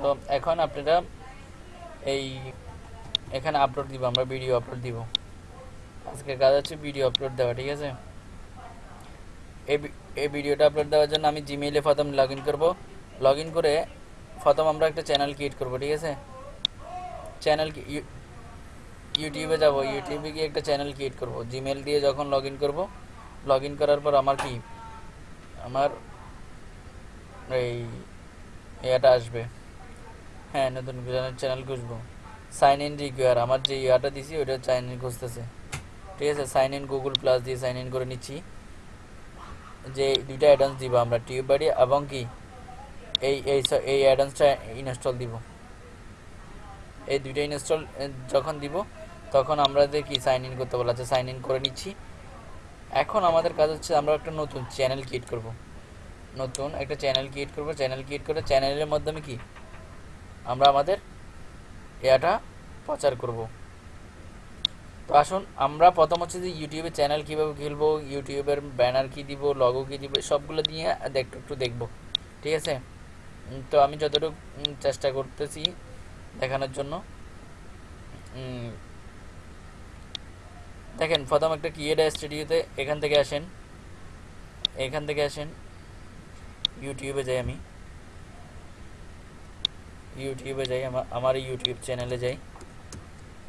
তো এখন আপনারা এই এখানে আপলোড দিব, আমরা ভিডিও আপলোড দিব। আজকের কাজ হচ্ছে ভিডিও আপলোড দেওয়া, ঠিক আছে? এই ভিডিওটা আপলোড দেওয়ার জন্য আমি জিমেইলে প্রথম লগ ইন করব। লগ ইন করে প্রথম আমরা একটা চ্যানেল ক্রিয়েট করব, ঠিক আছে? চ্যানেল ইউটিউবে যাব ইউটিউবে গিয়ে একটা চ্যানেল ক্রিয়েট করব। জিমেল দিয়ে যখন লগ ইন করব লগ ইন করার পর আমার কি? আমার এই এটা আসবে। হ্যাঁ নতুন চ্যানেল খুঁজবো। সাইন ইন রিকোয়ার আমার যে ইয়াটা দিছি, ওইটা সাইন ইন খুঁজতেছে। ঠিক আছে সাইন ইন গুগল প্লাস দিয়ে সাইন ইন করে নিচ্ছি। যে দুইটা অ্যাডভান্স দিব আমরা টিউব বাড়ি এবং কি? এই এই এই অ্যাডভান্সটা ইনস্টল দিব। এই দুইটা ইনস্টল যখন দিব, তখন আমাদের কি সাইন ইন করতে বলা আছে সাইন ইন করে নিচ্ছি। এখন আমাদের কাজ হচ্ছে আমরা একটা নতুন চ্যানেল ক্রিয়েট করব। নতুন একটা চ্যানেল ক্রিয়েট করব। চ্যানেল ক্রিয়েট করে চ্যানেলের মাধ্যমে কি? আমরা আমাদের এটা প্রচার করব। তো আসুন, আমরা প্রথম হচ্ছে যে ইউটিউবে চ্যানেল কীভাবে খুলবো ইউটিউবের ব্যানার কী দিব লগো কী দিব, সবগুলো দিয়ে একটু একটু দেখব। ঠিক আছে? তো আমি যতটুকু চেষ্টা করতেছি দেখানোর জন্য। দেখেন, প্রথম একটা কিয়েডা স্টুডিওতে এখান থেকে আসেন। এখান থেকে আসেন। ইউটিউবে যাই আমি। ইউটিউবে যাই আমার ইউটিউব চ্যানেলে যাই।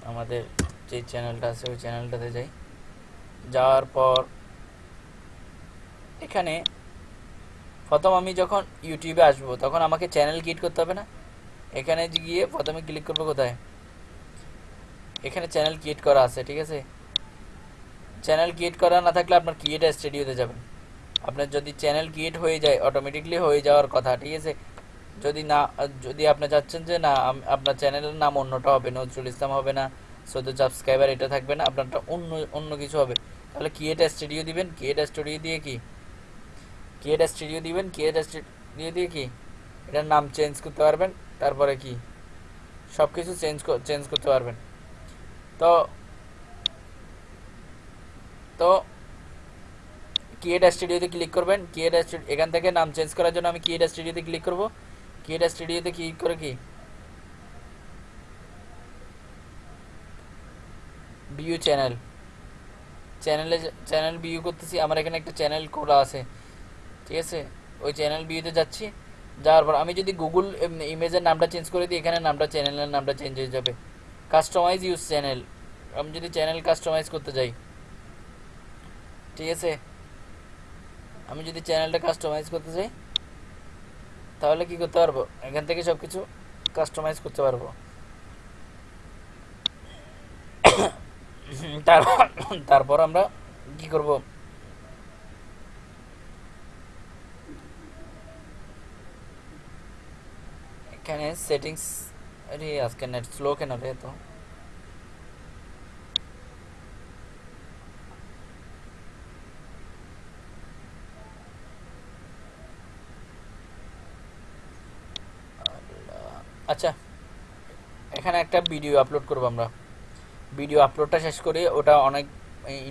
আমাদের যে চ্যানেলটা আছে, ওই চ্যানেলটাতে যাই। যাওয়ার পর এখানে প্রথম আমি যখন ইউটিউবে আসব, তখন আমাকে চ্যানেল ক্রিয়েট করতে হবে না? এখানে গিয়ে প্রথমে ক্লিক করব কোথায়? এখানে চ্যানেল ক্রিয়েট করা আছে, ঠিক আছে? চ্যানেল ক্রিয়েট করা না থাকলে আপনার ক্রিয়েট স্টুডিওতে যাবেন। আপনার যদি চ্যানেল ক্রিয়েট হয়ে যায়, অটোমেটিকলি হয়ে যাওয়ার কথা, ঠিক আছে? যদি না, যদি আপনি চাচ্ছেন যে না আপনার চ্যানেলের নাম অন্যটা হবে, নজরুল ইসলাম হবে না চোদ্দ সাবস্ক্রাইবার এটা থাকবে না, আপনারটা অন্য অন্য কিছু হবে। তাহলে ক্রিয়েট স্টুডিও দিবেন ক্রিয়েট স্টুডিও দিয়ে কি? ক্রিয়েট স্টুডিও দিবেন ক্রিয়েট স্টুডিও দিয়ে কি? এটার নাম চেঞ্জ করতে পারবেন, তারপরে কি? সব কিছু চেঞ্জ চেঞ্জ করতে পারবেন। তো তো ক্রিয়েট স্টুডিওতে ক্লিক করবেন স্টুডিও এখান থেকে নাম চেঞ্জ করার জন্য আমি ক্রিয়েট স্টুডিওতে ক্লিক করব। ক্রিয়েট স্টুডিওতে ক্লিক করে কি? View channel. চ্যানেলে চ্যানেল ভিউ করতেছি, আমার এখানে একটা চ্যানেল খোলা আছে। ঠিক আছে? ওই চ্যানেল ভিউতে যাচ্ছি। যাওয়ার পর আমি যদি গুগল ইমেজের নামটা চেঞ্জ করে দিই, এখানে নামটা, চ্যানেলের নামটা চেঞ্জ হয়ে যাবে। Customize use channel. আমি যদি চ্যানেল কাস্টমাইজ করতে যাই। ঠিক আছে? আমি যদি চ্যানেলটা কাস্টমাইজ করতে চাই তাহলে কি করতে পারব? এখান থেকে সব কিছু কাস্টমাইজ করতে পারব। তারপর তারপর আমরা কি করব? এখানে সেটিংস আজকে নেট স্লো কেন রে তো আচ্ছা এখানে একটা ভিডিও আপলোড করব আমরা। ভিডিও আপলোডটা শেষ করি, ওটা অনেক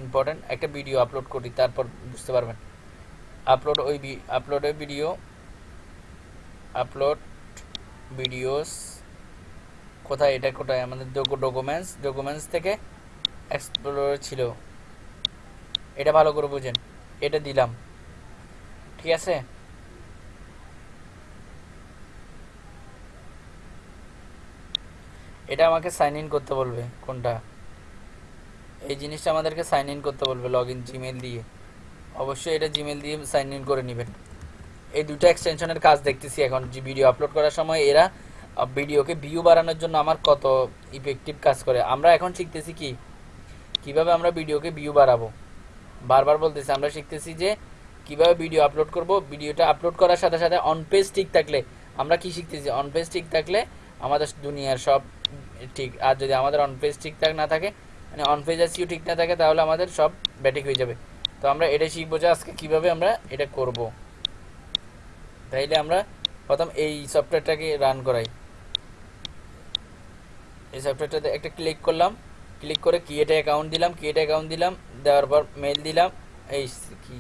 ইম্পর্টেন্ট একটা ভিডিও আপলোড করি, তারপর বুঝতে পারবেন। আপলোড ওই আপলোডের ভিডিও আপলোড ভিডিওস কোথায় এটা, কোথায়, আমাদের ডকুমেন্টস ডকুমেন্টস থেকে এক্সপ্লোর ছিল। এটা ভালো করে বুঝেন, এটা দিলাম। ঠিক আছে? এটা আমাকে সাইন ইন করতে বলবে, কোনটা? এই জিনিসটা আমাদেরকে সাইন ইন করতে বলবে লগ ইন জিমেল দিয়ে। অবশ্যই এটা জিমেল দিয়ে সাইন ইন করে নেবেন। এই দুটো এক্সটেনশনের কাজ দেখতেছি এখন, যে ভিডিও আপলোড করার সময় এরা ভিডিওকে ভিউ বাড়ানোর জন্য আমার কত ইফেক্টিভ কাজ করে। আমরা এখন শিখতেছি কি? কীভাবে আমরা ভিডিওকে ভিউ বাড়াবো? বারবার বলতেছি, আমরা শিখতেছি যে কীভাবে ভিডিও আপলোড করব। ভিডিওটা আপলোড করার সাথে সাথে অন পেজ ঠিক থাকলে, আমরা কি শিখতেছি? অন পেজ ঠিক থাকলে আমাদের দুনিয়ার সব ঠিক, আর যদি আমাদের অন পেজ ঠিকঠাক না থাকে মানে অন পেজ আসিও ঠিক না থাকে, তাহলে আমাদের সব ব্যাটিক হয়ে যাবে। তো আমরা এটা শিখব যে আজকে কীভাবে আমরা এটা করব। তাইলে আমরা প্রথম এই সফটওয়্যারটাকে রান করাই। এই সফটওয়্যারটাতে একটা ক্লিক করলাম। ক্লিক করে ক্রিয়েট অ্যাকাউন্ট দিলাম। ক্রিয়েট অ্যাকাউন্ট দিলাম। দেওয়ার পর মেল দিলাম। এই কি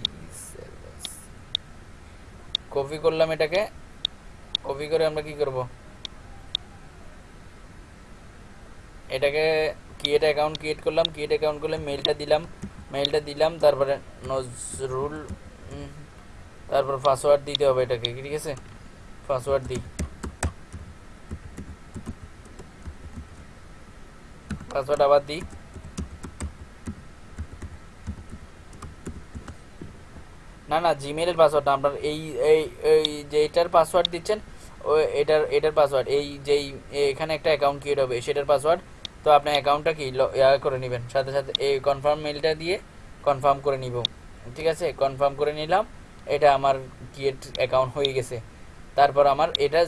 কপি করলাম এটাকে। কপি করে আমরা কি করব? এটাকে ক্রিয়েট অ্যাকাউন্ট ক্রিয়েট করলাম ক্রিয়েট অ্যাকাউন্ট করলে মেলটা দিলাম মেলটা দিলাম, তারপরে নজরুল তারপর পাসওয়ার্ড দিতে হবে এটাকে, ঠিক আছে? পাসওয়ার্ড দিই। পাসওয়ার্ড আবার দিই। না না জিমেলের পাসওয়ার্ড না, আপনার এই এই এই যে এটার পাসওয়ার্ড দিচ্ছেন, ও, এটার এটার পাসওয়ার্ড এই যেই, এখানে একটা অ্যাকাউন্ট ক্রিয়েট হবে, সেটার পাসওয়ার্ড তো আপনার অ্যাকাউন্টটা কি? ল- ইয়া করে নেবেন। সাথে সাথে এই কনফার্ম মেলটা দিয়ে কনফার্ম করে নিব। ঠিক আছে? কনফার্ম করে নিলাম। এটা আমার ক্রিয়েট অ্যাকাউন্ট হয়ে গেছে। তারপর আমার এটা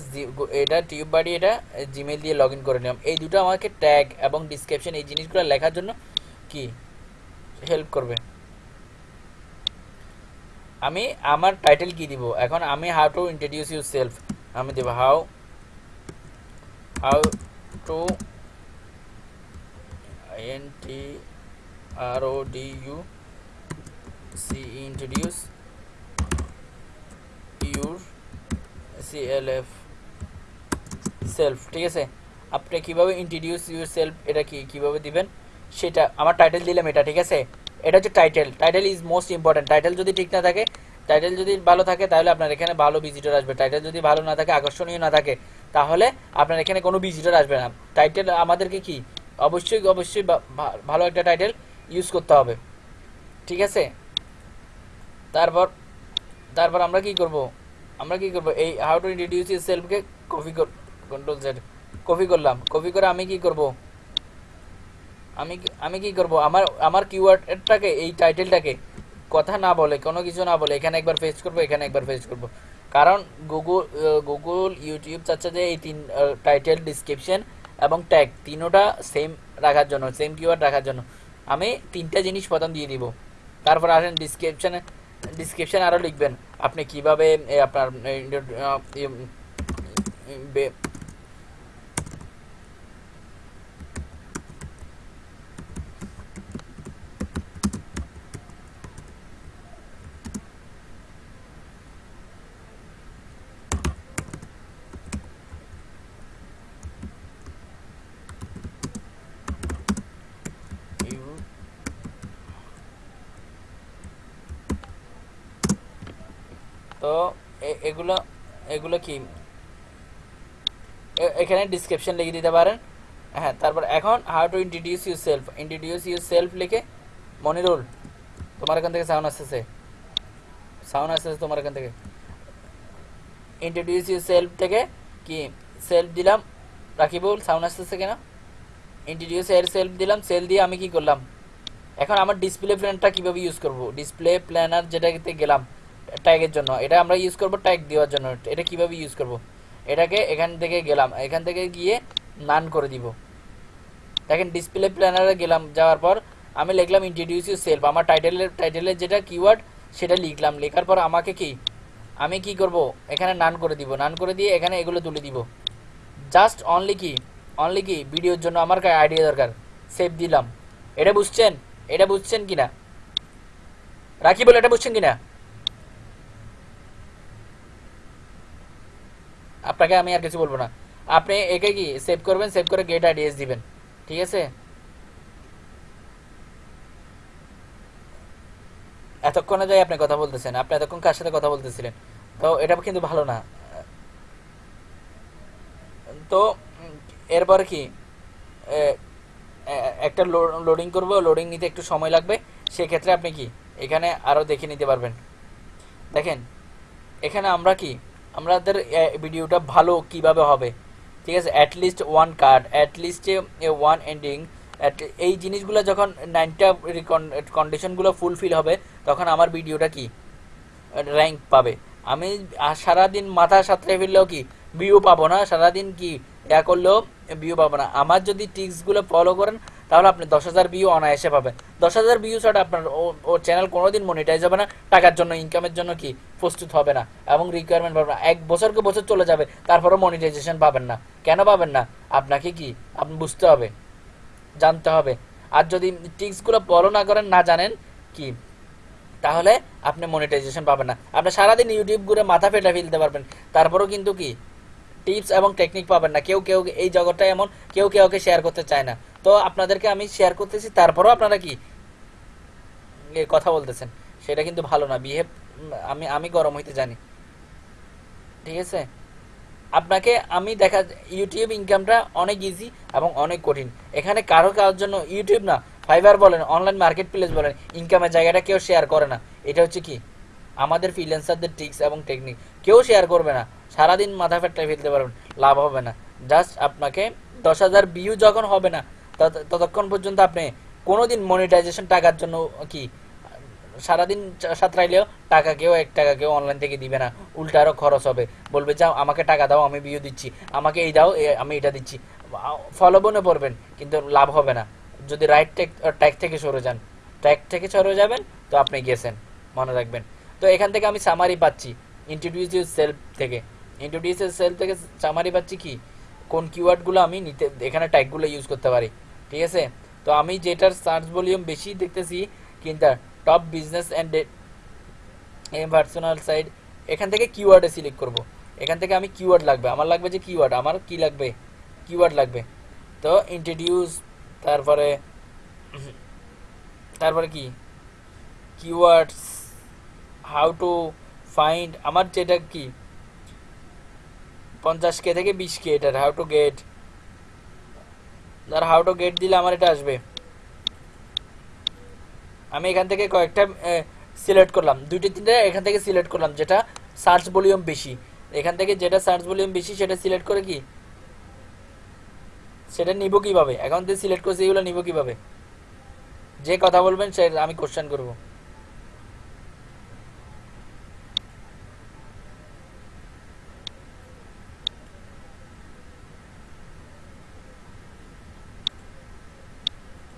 এটা টিউব বাড়ি এটা জিমেল দিয়ে লগ করে নিলাম। এই দুটো আমাকে ট্যাগ এবং ডিসক্রিপশন এই জিনিসগুলো লেখার জন্য কি? হেল্প করবে। আমি আমার টাইটেল কি দিব? এখন আমি how to introduce yourself আমি দেব how how to T R O D U C introduce your C L F self ঠিক আছে? আপনি কীভাবে ইন্ট্রোডিউস ইউর সেলফ এটা কি, কীভাবে দিবেন? সেটা, আমার টাইটেল দিলাম এটা, ঠিক আছে? এটা হচ্ছে title title is most important title যদি ঠিক না থাকে টাইটেল যদি ভালো থাকে, তাহলে আপনার এখানে ভালো ভিজিটর আসবে। টাইটেল যদি ভালো না থাকে, আকর্ষণীয় না থাকে, তাহলে আপনার এখানে কোনো ভিজিটর আসবে না। টাইটেল আমাদেরকে কি? অবশ্যই অবশ্যই ভালো একটা টাইটেল ইউজ করতে হবে। ঠিক আছে? তারপর তারপর আমরা কি করব? আমরা কি করব? এই হাউ টু ইন্ট্রোডিউস ইউর সেলফকে কপি কন্ট্রোল জেড কপি করলাম। কপি করে আমি কি করব? আমি আমি কি করব? আমার আমার কিওয়ার্ডটাকে এই টাইটেলটাকে কথা না বলে, কোনো কিছু না বলে, এখানে একবার ফেস করব, এখানে একবার ফেস করব। কারণ গুগল গুগল ইউটিউব চাচ্ছে যে এই তিন টাইটেল ডিসক্রিপশন এবং ট্যাগ তিনোটা সেম রাখার জন্য সেম কিওয়ার্ড রাখার জন্য আমি তিনটা জিনিস প্রথম দিয়ে দিব তারপর আসেন ডিসক্রিপশানে ডিসক্রিপশান আরও লিখবেন আপনি কীভাবে আপনার এ, আহ, এ, উম, বে- ইউ- তো এ- এগুলো এগুলো কি? এখানে ডিসক্রিপশন লিখে দিতে পারেন। হ্যাঁ তারপর এখন how to introduce yourself introduce yourself লিখে, মনিরুল, তোমার এখান থেকে সাউন্ড আসতেছে। সাউন্ড আসতেছে তোমার এখান থেকে। ইন্ট্রোডিউস ইউর সেলফ থেকে কি? সেলফ দিলাম, রাকিবুল সাউন্ড আসতেছে কেন? ইন্ট্রোডিউস এর সেলফ দিলাম সেল দিয়ে আমি কি করলাম? এখন আমার ডিসপ্লে প্ল্যানটা কীভাবে ইউজ করব? ডিসপ্লে প্ল্যানার যেটাতে গেলাম। ট্যাগের জন্য। এটা আমরা ইউজ করব ট্যাগ দেওয়ার জন্য। এটা কীভাবে ইউজ করব? এটাকে এখান থেকে গেলাম। এখান থেকে গিয়ে নান করে দিব। দেখেন ডিসপ্লে প্ল্যানারে গেলাম। যাওয়ার পর আমি লিখলাম ইন্ট্রোডিউস ইউ সেলফ আমার টাইটেলের টাইটেলের যেটা কিওয়ার্ড সেটা লিখলাম। লেখার পর আমাকে কি? আমি কি করব? এখানে নান করে দিব। নান করে দিয়ে এখানে এগুলো তুলে দিব। জাস্ট অনলি কি? অনলি কি? ভিডিওর জন্য আমার আইডিয়া দরকার। সেভ দিলাম। এটা বুঝছেন? এটা বুঝছেন কিনা? রাখি বলে এটা বুঝছেন কিনা? আপনাকে আমি আর কিছু বলব না। আপনি একে কি সেভ করবেন? সেভ করে গেট আইডিএস দিবেন। ঠিক আছে? এতক্ষণে যাই আপনি কথা বলতেছেন। আপনি এতক্ষণ কার সাথে কথা বলতেছিলেন? তো এটা কিন্তু ভালো না। তো এরপর কি? একটা লোডিং করব। লোডিং নিতে একটু সময় লাগবে। সেক্ষেত্রে আপনি কি? এখানে আরও দেখে নিতে পারবেন। দেখেন, এখানে আমরা কি আমাদের ভিডিওটা ভালো কীভাবে হবে? ঠিক আছে? At least one card at least one ending এই জিনিসগুলো যখন নাইনটা কন্ডিশনগুলো ফুলফিল হবে, তখন আমার ভিডিওটা কি? র্যাঙ্ক পাবে। আমি সারাদিন মাথা সাঁতরে ফেললেও কি? ভিউ পাবো না। সারাদিন কি? ইয়া করলেও ভিউ পাবো না। আমার যদি টিক্সগুলো ফলো করেন, তাহলে আপনি দশ হাজার ভিউ অনায়াসে পাবেন। দশ হাজার ভিউ ছাড়া আপনার ও- চ্যানেল কোনোদিন মনিটাইজ হবে না। টাকার জন্য ইনকামের জন্য কি প্রস্তুত হবে না। এবং রিকোয়ারমেন্ট পাবে না। এক বছরকে বছর চলে যাবে, তারপরেও মনিটাইজেশন পাবেন না। কেন পাবেন না? আপনাকে কি? আপনি বুঝতে হবে, জানতে হবে। আর যদি টিক্সগুলো ফলো না করেন, না জানেন কি, তাহলে আপনি মনিটাইজেশন পাবেন না। আপনি সারাদিন ইউটিউব ঘুরে মাথা ফেটে ফেলতে পারবেন। তারপরেও কিন্তু কি টিপস এবং টেকনিক পাবেন না। কেউ কেউ এই জগৎটা এমন, কেউ কেউকে শেয়ার করতে চায় না। তো আপনাদেরকে আমি শেয়ার করতেছি, তারপরও আপনারা কি কথা বলতেছেন, সেটা কিন্তু ভালো না। বিহেভ আমি আমি গরম হইতে জানি। ঠিক আছে? আপনাকে আমি দেখা ইউটিউব ইনকামটা অনেক ইজি এবং অনেক কঠিন। এখানে কারও কারোর জন্য ইউটিউব না ফাইবার বলেন অনলাইন মার্কেট প্লেস বলেন ইনকামের জায়গাটা কেউ শেয়ার করে না। এটা হচ্ছে কি? আমাদের ফ্রিল্যান্সারদের ট্রিক্স এবং টেকনিক কেউ শেয়ার করবে না। সারাদিন মাথা ফেটটা ফেলতে পারবেন, লাভ হবে না। জাস্ট আপনাকে দশ হাজার ভিউ যখন হবে না ততক্ষণ পর্যন্ত আপনি কোনোদিন মনিটাইজেশন টাকার জন্য কি সারাদিন সাঁতরাইলেও টাকা কেউ এক টাকা কেউ অনলাইন থেকে দিবে না। উল্টা আরও খরচ হবে। বলবে, যাও, আমাকে টাকা দাও, আমি ভিউ দিচ্ছি। আমাকে এই দাও আমি এটা দিচ্ছি। ফলোবনে পড়বেন, কিন্তু লাভ হবে না। যদি রাইট ট্যাগ থেকে সরে যান। ট্যাগ থেকে সরে যাবেন, তো আপনি গেছেন। মনে রাখবেন। তো এখান থেকে আমি সামারি পাচ্ছি। ইন্ট্রোডিউস সেলফ থেকে। ইন্ট্রোডিউস সেলফ থেকে সামারি পাচ্ছি কি? কোন কিওয়ার্ডগুলো আমি নিতে এখানে ট্যাগগুলো ইউজ করতে পারি। ঠিক আছে? তো আমি যেটার সার্চ ভলিউম বেশি দেখতেছি, কিন্তু top business and personal side এখান থেকে কিওয়ার্ডে সিলেক্ট করব। এখান থেকে আমি কিওয়ার্ড লাগবে। আমার লাগবে যে কিওয়ার্ড আমার কি লাগবে? কিওয়ার্ড লাগবে। তো ইন্ট্রোডিউস তারপরে তারপরে কি? কিওয়ার্ডস হাউ টু ফাইন্ড আমার যেটা কি? পঞ্চাশ কে থেকে বিশ কে এটার হাউ টু গেট ধর হাউ টু গেট দিলে আমার এটা আসবে। আমি এখান থেকে কয়েকটা সিলেক্ট করলাম। দুইটা, তিনটা এখান থেকে সিলেক্ট করলাম, যেটা সার্চ ভলিউম বেশি। এখান থেকে যেটা সার্চ ভলিউম বেশি, সেটা সিলেক্ট করে কি? সেটা নিব কীভাবে? এখন থেকে সিলেক্ট করছি, এগুলো নিব কীভাবে? যে কথা বলবেন, সে, আমি কোশ্চেন করব।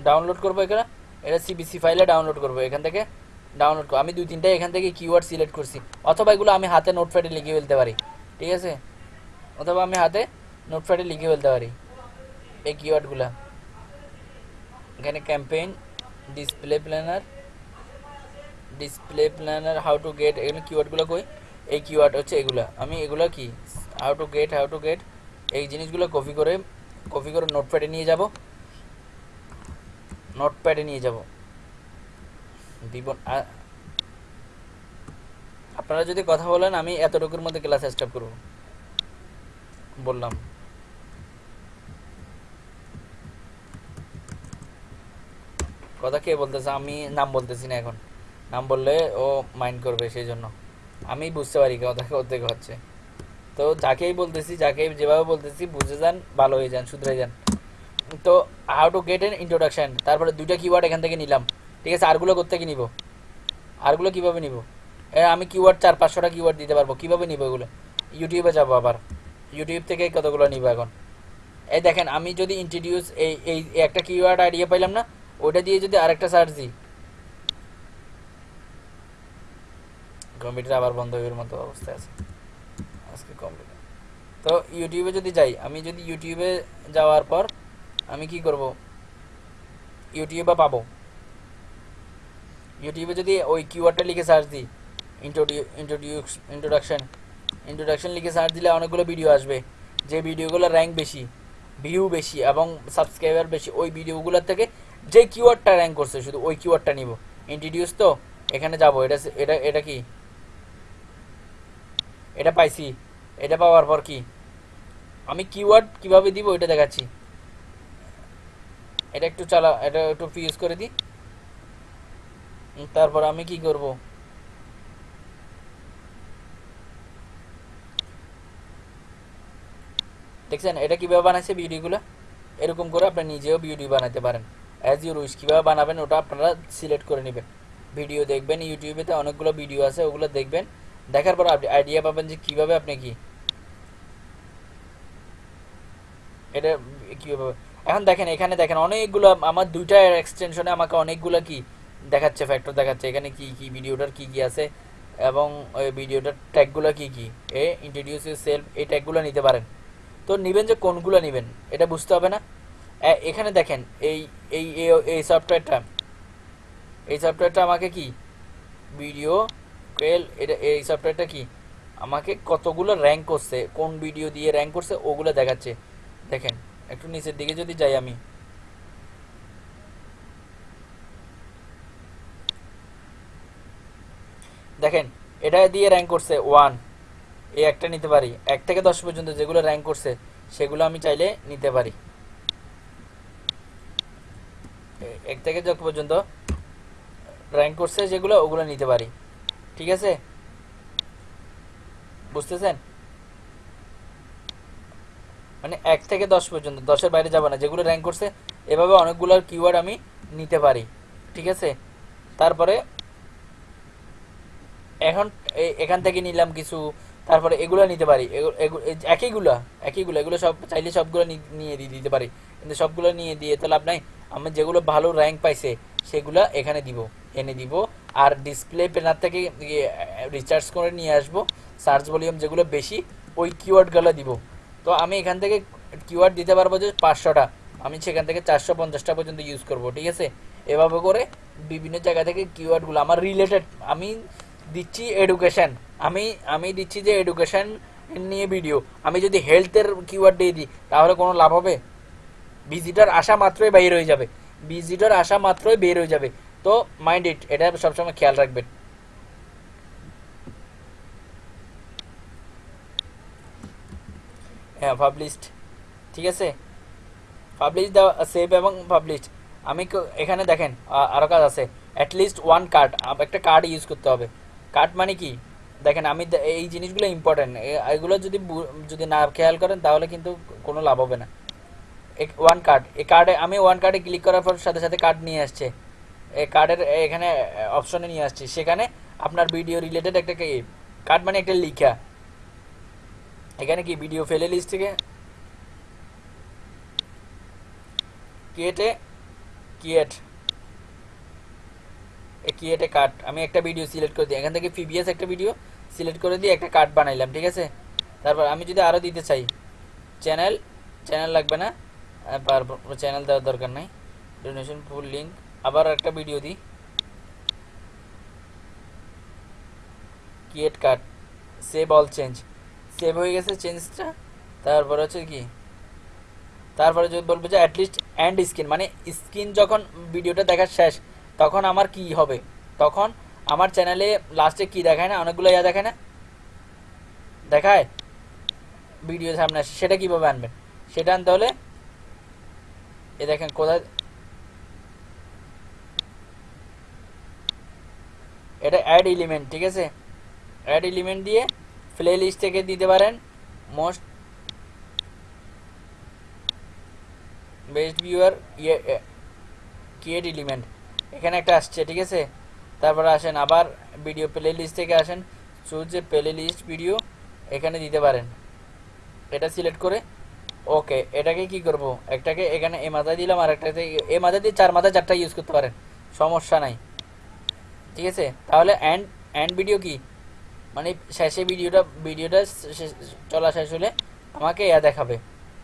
ডাউনলোড করব এখানে? এটা সিবিসি ফাইলে ডাউনলোড করব, এখান থেকে ডাউনলোড করব আমি দুই তিনটা এখান থেকে কিওয়ার্ড সিলেক্ট করছি। অথবা এগুলো আমি হাতে নোটপ্যাডে লিখে ফেলতে পারি, ঠিক আছে? অথবা আমি হাতে নোটপ্যাডে লিখে ফেলতে পারি, এই কিওয়ার্ডগুলো এখানে campaign display planner display planner how to get এখানে কিওয়ার্ডগুলো কই? এই কিওয়ার্ড হচ্ছে এগুলো। আমি এগুলো কি? How to get how to get এই জিনিসগুলো কপি করে কপি করে নোটপ্যাডে নিয়ে যাব। নোটপ্যাডে নিয়ে যাব। দিব আপনারা যদি কথা বলেন, আমি এতটুকুর মধ্যে ক্লাস স্টার্ট করব। বললাম। কথা কে বলতেছে? আমি নাম বলতেছি না এখন। নাম বললে ও মাইন্ড করবে সেই জন্য আমি বুঝতে পারি কথা কোথেকে হচ্ছে। তো যাকেই বলতেছি যাকেই যেভাবে বলতেছি, বুঝে যান, ভালো হয়ে যান শুধরে যান। তো how to get an introduction তারপরে দুইটা কিওয়ার্ড এখান থেকে নিলাম। ঠিক আছে আরগুলো কোথেকে নিব? আরগুলো কীভাবে নিব? আমি কিওয়ার্ড চার পাঁচশোটা কিওয়ার্ড দিতে পারব। কীভাবে নিব এগুলো? ইউটিউবে যাব আবার। ইউটিউব থেকে কতগুলো নিব এখন? এই দেখেন, আমি যদি ইন্ট্রোডিউস এই এই এই একটা কিওয়ার্ড আইডিয়া পাইলাম না ওটা দিয়ে যদি আরেকটা সার্চ দিই। কম্পিউটার আবার বন্ধ হয়ে মতো অবস্থায় আছে। আজকে কম্পিউটার। তো ইউটিউবে যদি যাই, আমি যদি ইউটিউবে যাওয়ার পর আমি কি করব? ইউটিউবে পাবো? ইউটিউবে যদি ওই কিওয়ার্ডটা লিখে সার্চ দিই ইন্ট্রোডিউ ইন্ট্রোডিউস ইন্ট্রোডাকশন ইন্ট্রোডাকশন লিখে সার্চ দিলে অনেকগুলো ভিডিও আসবে। যে ভিডিওগুলো র্যাঙ্ক বেশি ভিউ বেশি এবং সাবস্ক্রাইবার বেশি, ওই ভিডিওগুলোর থেকে যে কিওয়ার্ডটা র্যাঙ্ক করছে, শুধু ওই কিওয়ার্ডটা নিব। ইন্ট্রোডিউস তো, এখানে যাব, এটা এটা এটা কি? এটা পাইছি, এটা পাওয়ার পর কি? আমি কিওয়ার্ড কীভাবে দিব এটা দেখাচ্ছি। এটা একটু চালা, এটা একটু ফিউজ করে দিই। তারপর আমি কি করব? দেখছেন, এটা কীভাবে বানাইছে ভিডিওগুলো? এরকম করে আপনি নিজেও ভিডিও বানাতে পারেন। অ্যাজ ইউর উইশ কীভাবে বানাবেন ওটা আপনারা সিলেক্ট করে নেবেন। ভিডিও দেখবেন ইউটিউবেতে অনেকগুলো ভিডিও আছে, ওগুলো দেখবেন। দেখার পর আপনি আইডিয়া পাবেন যে কীভাবে আপনি কি। এটা কীভাবে এখন দেখেন, এখানে দেখেন অনেকগুলো আমার দুইটা এক্সটেনশনে আমাকে অনেকগুলো কি দেখাচ্ছে ফ্যাক্টর দেখাচ্ছে। এখানে কি কি ভিডিওটার কি কি আছে? এবং ভিডিওটার ট্যাগগুলো কি কি? এ ইন্ট্রোডিউস ইউর সেলফ এই ট্যাগগুলো নিতে পারেন। তো নেবেন যে কোনগুলো নেবেন, এটা বুঝতে হবে না? এখানে দেখেন, এই, এই- এই সফটওয়্যারটা এই সফটওয়্যারটা আমাকে কি? ভিডিও কেল এটা, এই সফটওয়্যারটা কি? আমাকে কতগুলো র্যাঙ্ক করছে, কোন ভিডিও দিয়ে র্যাঙ্ক করছে, ওগুলো দেখাচ্ছে। দেখেন একটু নিচের দিকে যদি যাই আমি। দেখেন, এটা দিয়ে র্যাঙ্ক করছে ওয়ান এই একটা নিতে পারি। এক থেকে দশ পর্যন্ত যেগুলো র্যাঙ্ক করছে, সেগুলো আমি চাইলে নিতে পারি। এক থেকে যত পর্যন্ত র্যাঙ্ক করছে যেগুলো, ওগুলো নিতে পারি। ঠিক আছে? বুঝতেছেন? মানে এক থেকে দশ পর্যন্ত, দশের বাইরে যাব না। যেগুলো র্যাঙ্ক করছে, এভাবে অনেকগুলো কিওয়ার্ড আমি নিতে পারি। ঠিক আছে? তারপরে এখন এখান থেকে নিলাম কিছু, তারপরে এগুলো নিতে পারি। একইগুলো একইগুলো, এগুলো সব, চাইলে সবগুলো নিয়ে দিয়ে দিতে পারি। কিন্তু সবগুলো নিয়ে দিয়ে তো লাভ নাই। আমি যেগুলো ভালো র্যাঙ্ক পাইছে, সেগুলো এখানে দিব, এনে দিব। আর ডিসপ্লে প্যানার থেকে রিচার্জ করে নিয়ে আসব। সার্চ ভলিউম যেগুলো বেশি, ওই কিওয়ার্ডগুলো দিব। তো আমি এখান থেকে কিওয়ার্ড দিতে পারব যে পাঁচশোটা। আমি সেখান থেকে চারশো পঞ্চাশটা পর্যন্ত ইউজ করব, ঠিক আছে? এভাবে করে বিভিন্ন জায়গা থেকে কিওয়ার্ডগুলো আমার রিলেটেড আমি দিচ্ছি এডুকেশন আমি আমি দিচ্ছি যে এডুকেশান নিয়ে ভিডিও আমি যদি হেলথের কিওয়ার্ড দিয়ে দিই, তাহলে কোনো লাভ হবে? ভিজিটর আসা মাত্রই বাইর হয়ে যাবে। ভিজিটর আসা মাত্রই বের হয়ে যাবে। তো মাইন্ড ইট এটা সবসময় খেয়াল রাখবেন। হ্যাঁ পাবলিশড ঠিক আছে? পাবলিশ দেওয়া সেভ এবং পাবলিশড আমি এখানে দেখেন, আ- আরও কাজ আছে। অ্যাটলিস্ট ওয়ান কার্ড একটা কার্ড ইউজ করতে হবে। কার্ড মানে কি? দেখেন, আমি এই জিনিসগুলো ইম্পর্টেন্ট এগুলো যদি যদি না খেয়াল করেন, তাহলে কিন্তু কোনো লাভ হবে না। ওয়ান কার্ড এই কার্ডে আমি ওয়ান কার্ডে ক্লিক করার পর সাথে সাথে কার্ড নিয়ে আসছে। এই কার্ডের এখানে অপশনে নিয়ে আসছে। সেখানে আপনার ভিডিও রিলেটেড একটা কার্ড মানে একটা লিখা। এখানে কি ভিডিও ফেলে লিস্ট থেকে? ক্রিয়েট এ ক্রিয়েটে কার্ড আমি একটা ভিডিও সিলেক্ট করে দিই। এখান থেকে পিবিএস একটা ভিডিও সিলেক্ট করে দিয়ে একটা কার্ড বানাইলাম, ঠিক আছে? তারপর আমি যদি আরও দিতে চাই চ্যানেল চ্যানেল লাগবে না? চ্যানেল দেওয়ার দরকার নাই। ডোনেশন ফুল লিঙ্ক আবার একটা ভিডিও দিই। Create card save all change save হয়ে গেছে চেঞ্জটা তারপর হচ্ছে কি? তারপরে যদি বলব যে অ্যাটলিস্ট অ্যান্ড স্ক্রিন মানে স্ক্রিন যখন ভিডিওটা দেখার শেষ, তখন আমার কি হবে? তখন আমার চ্যানেলে লাস্টে কি দেখায় না? অনেকগুলো ইয়া দেখায় না? দেখায়? ভিডিও সামনে আসে। সেটা কীভাবে আনবেন সেটা আনতে হলে এ দেখেন কোথায় এটা অ্যাড এলিমেন্ট ঠিক আছে? অ্যাড এলিমেন্ট দিয়ে প্লে লিস্ট থেকে দিতে পারেন। মোস্ট বেস্ট ভিউয়ার ইয়ে ক্রিয়েট এলিমেন্ট এখানে একটা আসছে, ঠিক আছে? তারপরে আসেন, আবার ভিডিও প্লে লিস্ট থেকে আসেন। চুজ যে প্লে লিস্ট ভিডিও এখানে দিতে পারেন। এটা সিলেক্ট করে ওকে এটাকে কি করব? একটাকে এখানে এ মাথায় দিলাম, আর একটাতে এ মাথায় দিয়ে চার মাথায় চারটা ইউজ করতে পারেন। সমস্যা নাই। ঠিক আছে? তাহলে অ্যান্ড অ্যান্ড ভিডিও কি? মানে শেষে ভিডিওটা ভিডিওটা চলা শেষ হলে আমাকে ইয়া দেখাবে।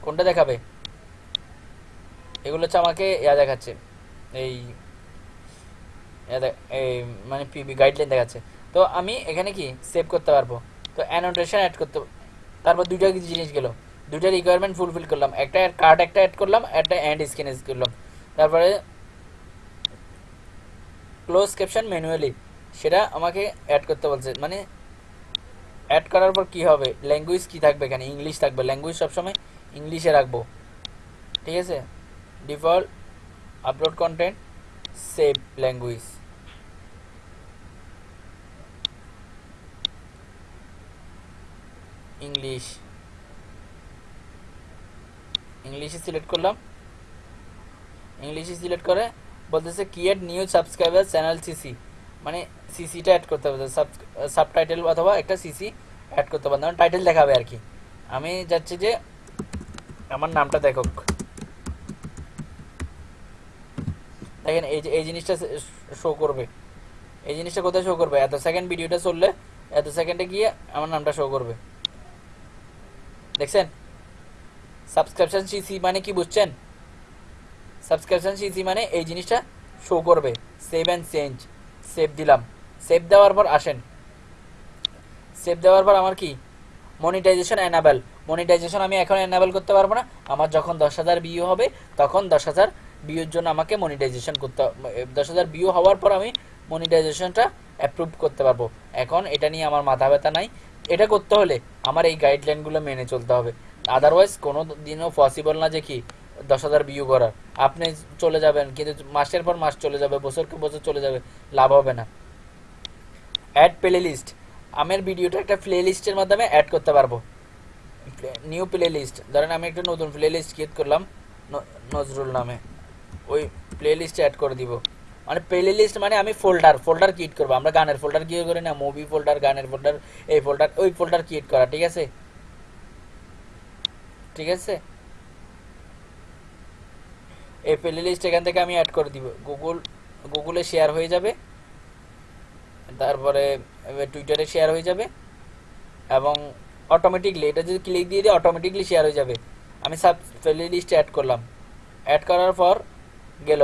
কোনটা দেখাবে? এগুলো হচ্ছে আমাকে ইয়া দেখাচ্ছে। এই এই মানে পিবি গাইডলাইন দেখাচ্ছে। তো আমি এখানে কি? সেভ করতে পারব। তো অ্যানোটেশন অ্যাড করতে, তারপর দুইটা জিনিস গেলো? দুইটা রিকোয়ারমেন্ট ফুলফিল করলাম। একটা কার্ড একটা অ্যাড করলাম, একটা অ্যান্ড স্ক্রিন করলাম। তারপরে ক্লোজ ক্যাপশন ম্যানুয়ালি সেটা আমাকে অ্যাড করতে বলছে। মানে অ্যাড করার পর কি হবে? ল্যাঙ্গুয়েজ কি থাকবে এখানে? ইংলিশ থাকবে। ল্যাঙ্গুয়েজ সবসময় ইংলিশে রাখব। ঠিক আছে? Default upload content save language English ইংলিশে সিলেক্ট করলাম। ইংলিশে সিলেক্ট করে বলতেছে create new subscriber channel CC মানে সিসিটা অ্যাড করতে হবে সাব সাবটাইটেল অথবা একটা সিসি অ্যাড করতে ধরুন টাইটেল দেখাবে আর কি। আমি যাচ্ছি যে আমার নামটা দেখো। দেখেন, এই যে, এই জিনিসটা শো করবে। এই জিনিসটা কোথায় শো করবে? এত সেকেন্ড ভিডিওটা চললে এত সেকেন্ডে গিয়ে আমার নামটা শো করবে। দেখছেন? সাবস্ক্রিপশন সিসি মানে কি বুঝছেন? সাবস্ক্রিপশন সিসি মানে এই জিনিসটা শো করবে। সেভ অ্যান্ড চেঞ্জ সেভ দিলাম। সেভ দেওয়ার পর আসেন। সেভ দেওয়ার পর আমার কি? মনিটাইজেশন অ্যানাবেল মনিটাইজেশন আমি এখন অ্যানাবেল করতে পারব না। আমার যখন দশ হাজার বিউ হবে, তখন দশ হাজার বিউর জন্য আমাকে মনিটাইজেশন করতে দশ হাজার বিউ হওয়ার পর আমি মনিটাইজেশনটা অ্যাপ্রুভ করতে পারব। এখন এটা নিয়ে আমার মাথা ব্যথা নাই। এটা করতে হলে আমার এই গাইডলাইনগুলো মেনে চলতে হবে। আদারওয়াইজ কোনো দিনও পসিবল না যে কি দশ হাজার ভিউ করার। আপনি চলে যাবেন, কিন্তু মাসের পর মাস চলে যাবে, বছরকে বছর চলে যাবে, লাভ হবে না। অ্যাড প্লে লিস্ট আমার ভিডিওটা একটা প্লে লিস্টের মাধ্যমে অ্যাড করতে পারব। নিউ প্লে লিস্ট ধরেন আমি একটা নতুন প্লে লিস্ট ক্রিয়েট করলাম নজরুল নামে। ওই প্লে লিস্টে অ্যাড করে দিব। মানে প্লে লিস্ট মানে আমি ফোল্ডার ফোল্ডার ক্রিয়েট করব। আমরা গানের ফোল্ডার ক্রিয়েট করি না? মুভি ফোল্ডার গানের ফোল্ডার এই ফোল্ডার ওই ফোল্ডার ক্রিয়েট করা, ঠিক আছে? ঠিক আছে? এই প্লে লিস্ট এখান থেকে আমি অ্যাড করে দিব। গুগল গুগলে শেয়ার হয়ে যাবে। তারপরে টুইটারে শেয়ার হয়ে যাবে। এবং অটোমেটিকলি এটা যদি ক্লিক দিয়ে দিই অটোমেটিকলি শেয়ার হয়ে যাবে। আমি সাব প্লে লিস্টে অ্যাড করলাম। অ্যাড করার পর গেল।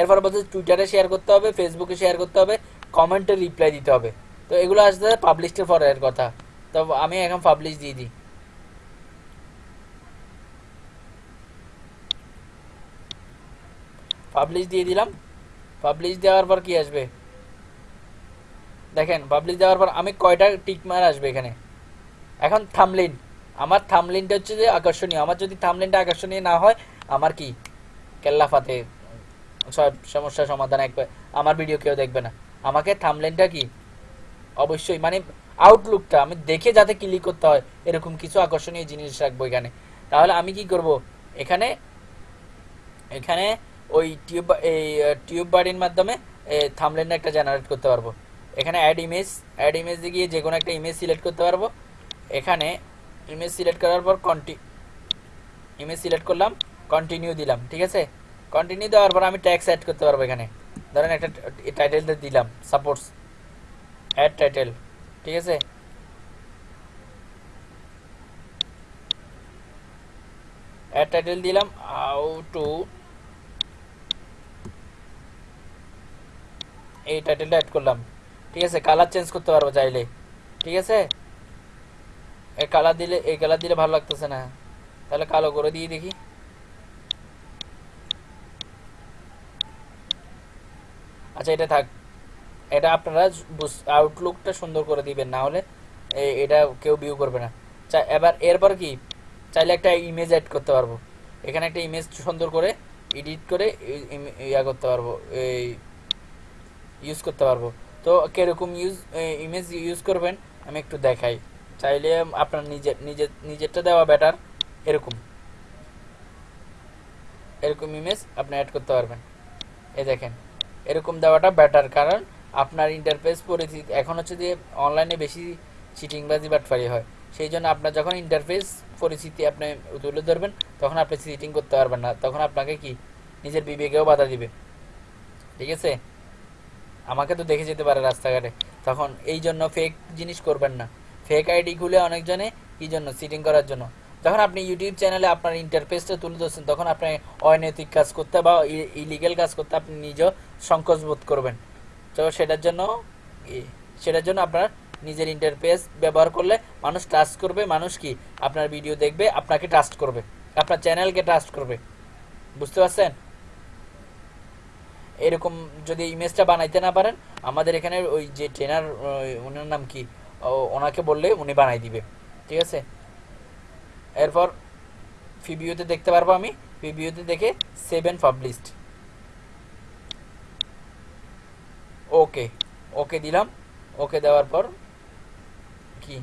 এরপর বলছে টুইটারে শেয়ার করতে হবে ফেসবুকে শেয়ার করতে হবে কমেন্টে রিপ্লাই দিতে হবে। তো এগুলো আসতে পাবলিশের পরের কথা। তো আমি এখন পাবলিশ দিয়ে দিই। পাবলিশ দিয়ে দিলাম। পাবলিশ দেওয়ার পর কি আসবে? দেখেন পাবলিশ দেওয়ার পর আমি কয়টা টিক মার আসবে এখানে? এখন থামলিন আমার থামলিনটা হচ্ছে যে আকর্ষণীয়। আমার যদি থামলিনটা আকর্ষণীয় না হয়, আমার কি? কেল্লাফাতে সব সমস্যার সমাধান এক আমার ভিডিও কেউ দেখবে না। আমাকে থামলেনটা কি? অবশ্যই মানে আউটলুকটা আমি দেখে যাতে ক্লিক করতে হয়, এরকম কিছু আকর্ষণীয় জিনিস রাখব এখানে। তাহলে আমি কি করব? এখানে এখানে ওই টিউব এই টিউব বাড়ির মাধ্যমে থামলেন একটা জেনারেট করতে পারব। এখানে অ্যাড ইমেজ অ্যাড ইমেজে গিয়ে যে কোনো একটা ইমেজ সিলেক্ট করতে পারব। এখানে ইমেজ সিলেক্ট করার পর কন্টি ইমেজ সিলেক্ট করলাম কন্টিনিউ দিলাম, ঠিক আছে? কন্টিনিউ দেওয়ার পর আমি ট্যাক্স অ্যাড করতে পারব এখানে। ধরেন একটা টাইটেল দিলাম সাপোর্টস অ্যাড টাইটেল ঠিক আছে? অ্যাড টাইটেল দিলাম হাউ টু এই টাইটেলটা অ্যাড করলাম। ঠিক আছে? কালার চেঞ্জ করতে পারব চাইলে। ঠিক আছে? এই কালার দিলে, এই কালার দিলে ভালো লাগতেছে না। তাহলে কালো করে দিয়ে দেখি। আচ্ছা এটা থাক। এটা আপনারা আউটলুকটা সুন্দর করে দিবেন। না হলে এটা কেউ ভিউ করবে না। চা, এবার, এরপর কি? চাইলে একটা ইমেজ অ্যাড করতে পারব। এখানে একটা ইমেজ সুন্দর করে এডিট করে ইয়া করতে পারব। এই ইউজ করতে পারব। তো কীরকম ইউজ ইমেজ ইউজ করবেন, আমি একটু দেখাই। চাইলে আপনার নিজের নিজের নিজেরটা দেওয়া বেটার এরকম। এরকম ইমেজ আপনি অ্যাড করতে পারবেন। এ দেখেন, এরকম দেওয়াটা বেটার কারণ আপনার ইন্টারফেস পরিচিতি। এখন হচ্ছে যে অনলাইনে বেশি চিটিংবাজি বাটফারি হয়। সেই জন্য আপনার যখন ইন্টারফেস পরিচিতি আপনি তুলে ধরবেন, তখন আপনি চিটিং করতে পারবেন না। তখন আপনাকে কি? নিজের বিবেকেও বাধা দিবে। ঠিক আছে? আমাকে তো দেখে যেতে পারে রাস্তাঘাটে। তখন এই জন্য ফেক জিনিস করবেন না। ফেক আইডি খুলে অনেকজনে কি জন্য সিটিং করার জন্য। যখন আপনি ইউটিউব চ্যানেলে আপনার ইন্টারফেসটা তুলে ধরছেন, তখন আপনি অনৈতিক কাজ করতে বা ইলিগেল কাজ করতে আপনি নিজেও সংকোচ বোধ করবেন। তো সেটার জন্য সেটার জন্য আপনার নিজের ইন্টারফেস ব্যবহার করলে মানুষ ট্রাস্ট করবে। মানুষ কি? আপনার ভিডিও দেখবে, আপনাকে ট্রাস্ট করবে। আপনার চ্যানেলকে ট্রাস্ট করবে। বুঝতে পারছেন? এরকম যদি ইমেজটা বানাইতে না পারেন, আমাদের এখানে ওই যে ট্রেনার ওনার নাম কি? ওনাকে বললে উনি বানাই দিবে। ঠিক আছে? এরপর ফিবিওতে দেখতে পারব আমি। ফিবিওতে দেখে সেভেন পাবলিশড ওকে ওকে দিলাম। ওকে দেওয়ার পর কি?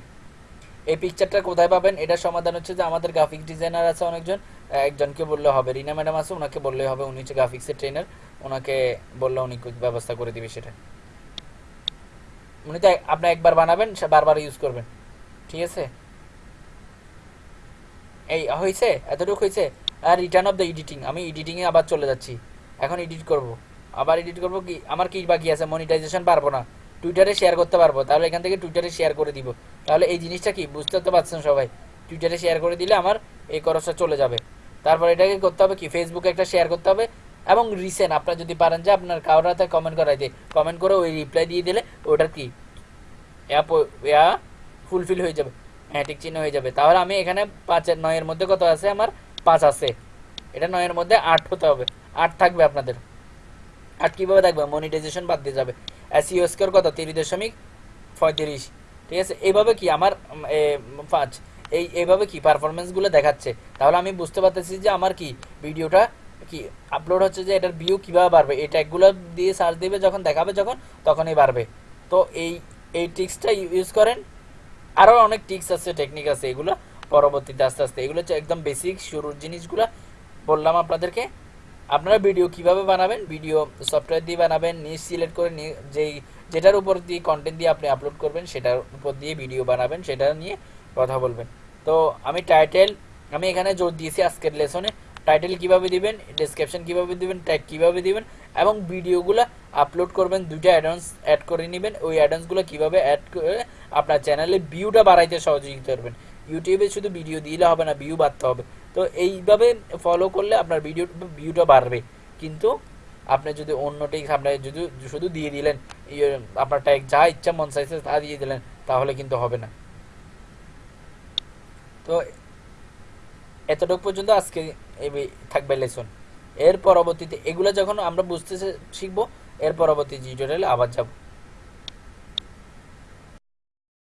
এই পিকচারটা কোথায় পাবেন? এটার সমাধান হচ্ছে যে আমাদের গ্রাফিক ডিজাইনার আছে অনেকজন। একজনকে বললে হবে। রিনা ম্যাডাম আছে, ওনাকে বললে হবে। উনি হচ্ছে গ্রাফিক্সের ট্রেনার ওনাকে বললে উনি ব্যবস্থা করে দিবে সেটা। উনি তো আপনি একবার বানাবেন বারবার ইউজ করবেন। ঠিক আছে? এই হয়েছে এতটুকু হয়েছে আর রিটার্ন অফ দ্য এডিটিং আমি এডিটিংয়ে আবার চলে যাচ্ছি। এখন এডিট করব। আবার এডিট করব কি? আমার কি বাকি আছে? মনিটাইজেশন পারব না। টুইটারে শেয়ার করতে পারব। তাহলে এখান থেকে টুইটারে শেয়ার করে দিব। তাহলে এই জিনিসটা কি? বুঝতে তো পারছেন সবাই। টুইটারে শেয়ার করে দিলে আমার এই খরচটা চলে যাবে। তারপর এটাকে করতে হবে কি? ফেসবুকে একটা শেয়ার করতে হবে। এবং রিসেন্ট আপনার যদি পারেন যে আপনার কারোর হাতে কমেন্ট করাই দিয়ে কমেন্ট করে ওই রিপ্লাই দিয়ে দিলে ওটার কি? ইয়া ফুলফিল হয়ে যাবে। হ্যাঁ ঠিক চিহ্ন হয়ে যাবে। তাহলে আমি এখানে পাঁচের নয়ের মধ্যে কত আছে? আমার পাঁচ আছে। এটা নয়ের মধ্যে আট হতে হবে। আট থাকবে আপনাদের। আট কীভাবে দেখবে মনিটাইজেশন বাদ দিয়ে যাবে। এসইও স্কোর কত? তিরিশ দশমিক পঁয়ত্রিশ। ঠিক আছে? এইভাবে কি আমার পাঁচ, এই এইভাবে কি পারফরমেন্সগুলো দেখাচ্ছে? তাহলে আমি বুঝতে পারতেছি যে আমার কি? ভিডিওটা কি আপলোড হচ্ছে যে এটার ভিউ কীভাবে বাড়বে? এই ট্যাগগুলো দিয়ে সার্চ দেবে, যখন দেখাবে যখন, তখনই বাড়বে। তো এই এই ট্রিক্সটা ইউজ করেন। আরও অনেক টিক্স আছে টেকনিক আছে, এগুলো পরবর্তীতে আস্তে আস্তে। এগুলো হচ্ছে একদম বেসিক শুরুর জিনিসগুলো। বললাম আপনাদেরকে, আপনারা ভিডিও কীভাবে বানাবেন? ভিডিও সফটওয়্যার দিয়ে বানাবেন নিজ সিলেক্ট করে যেই, যেটার উপর দিয়ে কন্টেন্ট দিয়ে আপনি আপলোড করবেন, সেটার উপর দিয়ে ভিডিও বানাবেন, সেটা নিয়ে কথা বলবেন। তো আমি টাইটেল আমি এখানে জোর দিয়েছি আজকের লেসনে টাইটেল কীভাবে দিবেন ডেসক্রিপশন কীভাবে দিবেন ট্যাগ কীভাবে দিবেন এবং ভিডিওগুলো আপলোড করবেন, দুইটা অ্যাডভান্স অ্যাড করে নেবেন। ওই অ্যাডভান্সগুলো কীভাবে অ্যাড করে আপনার চ্যানেলে ভিউটা বাড়াইতে সহযোগিতা করবেন ইউটিউবে শুধু ভিডিও দিলে হবে না ভিউ বাড়তে হবে। তো এইভাবে ফলো করলে আপনার ভিডিও ভিউটা বাড়বে। কিন্তু আপনি যদি অন্য টেক্স আপনি যদি শুধু দিয়ে দিলেন আপনার ট্যাগ যা ইচ্ছা মন চাইছে তা দিয়ে দিলেন, তাহলে কিন্তু হবে না। তো এতটুকু পর্যন্ত আজকে থাকবে লেসন এর পরবর্তীতে এগুলো যখন আমরা বুঝতে শিখব, এর পরবর্তী টিউটোরিয়ালে আবার যাব।